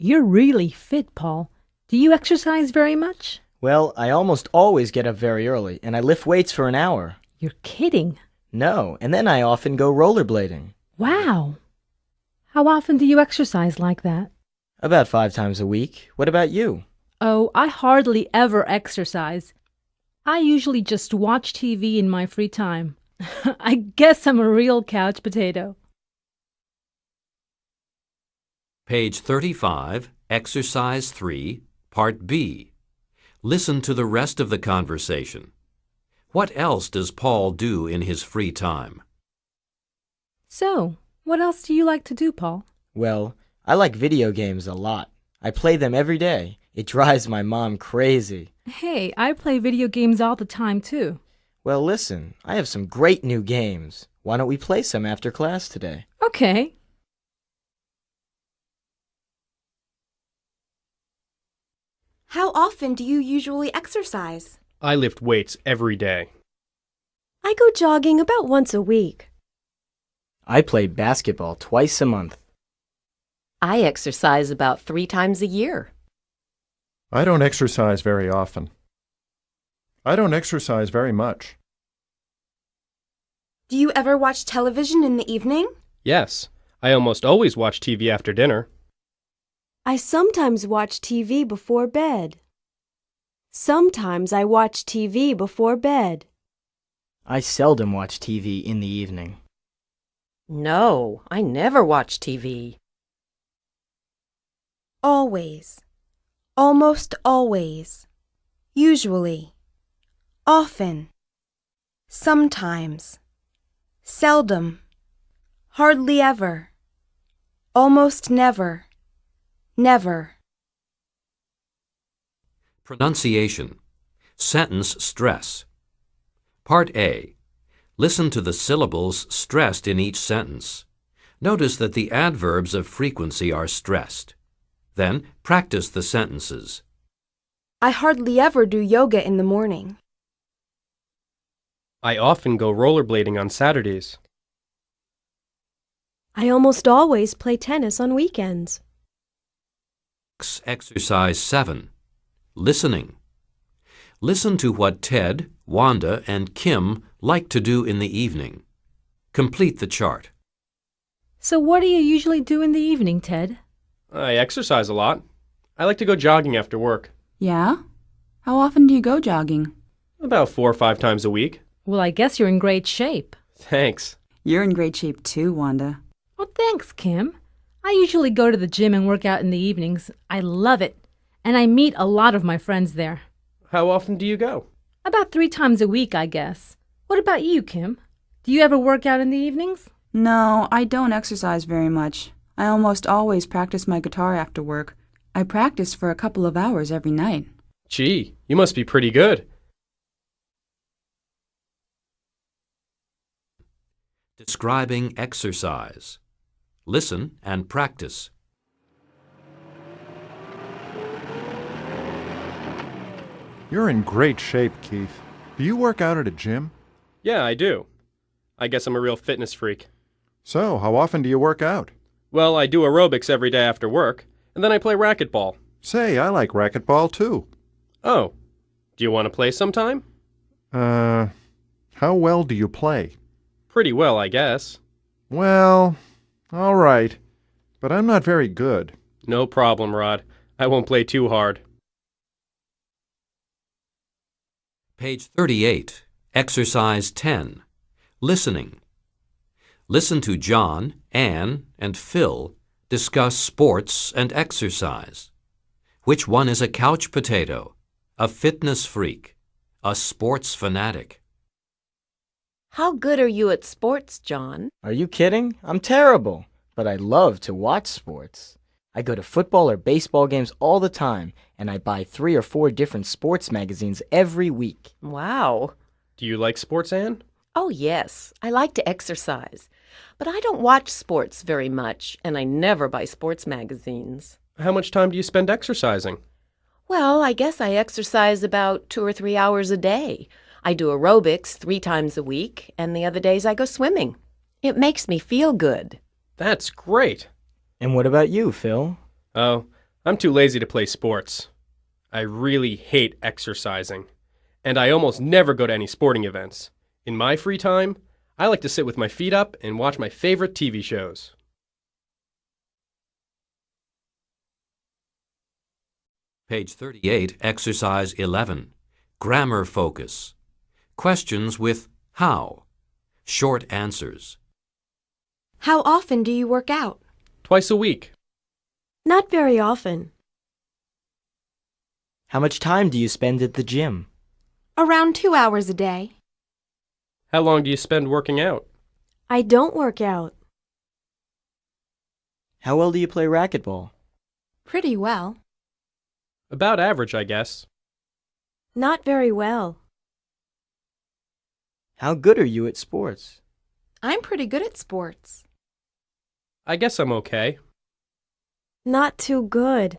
You're really fit, Paul. Do you exercise very much? Well, I almost always get up very early, and I lift weights for an hour. You're kidding. No, and then I often go rollerblading. Wow. How often do you exercise like that? About five times a week. What about you? Oh, I hardly ever exercise. I usually just watch TV in my free time. I guess I'm a real couch potato. Page 35, Exercise 3, Part B. Listen to the rest of the conversation. What else does Paul do in his free time? So, what else do you like to do, Paul? Well, I like video games a lot. I play them every day. It drives my mom crazy. Hey, I play video games all the time, too. Well, listen, I have some great new games. Why don't we play some after class today? Okay. How often do you usually exercise? I lift weights every day. I go jogging about once a week. I play basketball twice a month. I exercise about three times a year. I don't exercise very often. I don't exercise very much. Do you ever watch television in the evening? Yes, I almost always watch TV after dinner. I sometimes watch TV before bed. Sometimes I watch TV before bed. I seldom watch TV in the evening. No, I never watch TV. Always. Almost always. Usually. Often. Sometimes. Seldom. Hardly ever. Almost never. Never. Pronunciation. Sentence stress. Part A. Listen to the syllables stressed in each sentence. Notice that the adverbs of frequency are stressed. Then practice the sentences. I hardly ever do yoga in the morning. I often go rollerblading on Saturdays. I almost always play tennis on weekends. Exercise 7. Listening. Listen to what Ted, Wanda, and Kim like to do in the evening. Complete the chart. So, what do you usually do in the evening, Ted? I exercise a lot. I like to go jogging after work. Yeah? How often do you go jogging? About four or five times a week. Well, I guess you're in great shape. Thanks. You're in great shape too, Wanda. Well, thanks, Kim. I usually go to the gym and work out in the evenings. I love it. And I meet a lot of my friends there. How often do you go? About three times a week, I guess. What about you, Kim? Do you ever work out in the evenings? No, I don't exercise very much. I almost always practice my guitar after work. I practice for a couple of hours every night. Gee, you must be pretty good. Describing exercise. Listen and practice. You're in great shape, Keith. Do you work out at a gym? Yeah, I do. I guess I'm a real fitness freak. So, how often do you work out? Well, I do aerobics every day after work, and then I play racquetball. Say, I like racquetball too. Oh, do you want to play sometime? Uh, how well do you play? Pretty well, I guess. Well, all right. But I'm not very good. No problem, Rod. I won't play too hard. Page 38, Exercise 10. Listening. Listen to John, Anne, and Phil discuss sports and exercise. Which one is a couch potato, a fitness freak, a sports fanatic? How good are you at sports, John? Are you kidding? I'm terrible, but I love to watch sports. I go to football or baseball games all the time, and I buy three or four different sports magazines every week. Wow. Do you like sports, Anne? Oh, yes. I like to exercise. But I don't watch sports very much, and I never buy sports magazines. How much time do you spend exercising? Well, I guess I exercise about two or three hours a day. I do aerobics three times a week, and the other days I go swimming. It makes me feel good. That's great. And what about you, Phil? Oh, I'm too lazy to play sports. I really hate exercising. And I almost never go to any sporting events. In my free time, I like to sit with my feet up and watch my favorite TV shows. Page 38, Exercise 11. Grammar focus. Questions with how. Short answers. How often do you work out? Twice a week. Not very often. How much time do you spend at the gym? Around two hours a day. How long do you spend working out? I don't work out. How well do you play racquetball? Pretty well. About average, I guess. Not very well. How good are you at sports? I'm pretty good at sports. I guess I'm okay. Not too good.